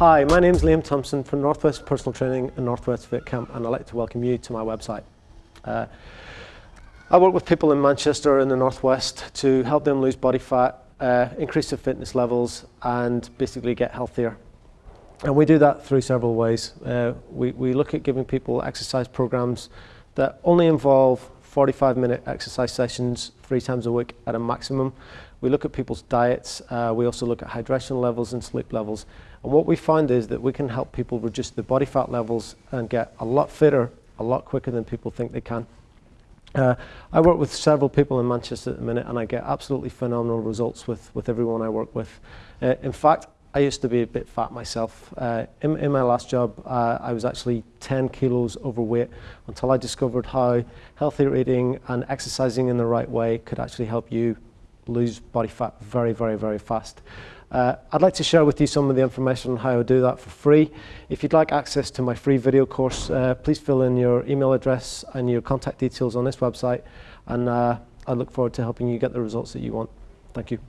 Hi, my name is Liam Thompson from Northwest Personal Training and Northwest Fit Camp and I'd like to welcome you to my website. Uh, I work with people in Manchester in the Northwest to help them lose body fat, uh, increase their fitness levels and basically get healthier. And we do that through several ways. Uh, we, we look at giving people exercise programs that only involve 45 minute exercise sessions three times a week at a maximum. We look at people's diets. Uh, we also look at hydration levels and sleep levels. And what we find is that we can help people reduce the body fat levels and get a lot fitter a lot quicker than people think they can. Uh, I work with several people in Manchester at the minute and I get absolutely phenomenal results with, with everyone I work with. Uh, in fact, I used to be a bit fat myself. Uh, in, in, my last job, uh, I was actually 10 kilos overweight until I discovered how healthy eating and exercising in the right way could actually help you lose body fat very, very, very fast. Uh, I'd like to share with you some of the information on how I do that for free. If you'd like access to my free video course, uh, please fill in your email address and your contact details on this website and uh, I look forward to helping you get the results that you want. Thank you.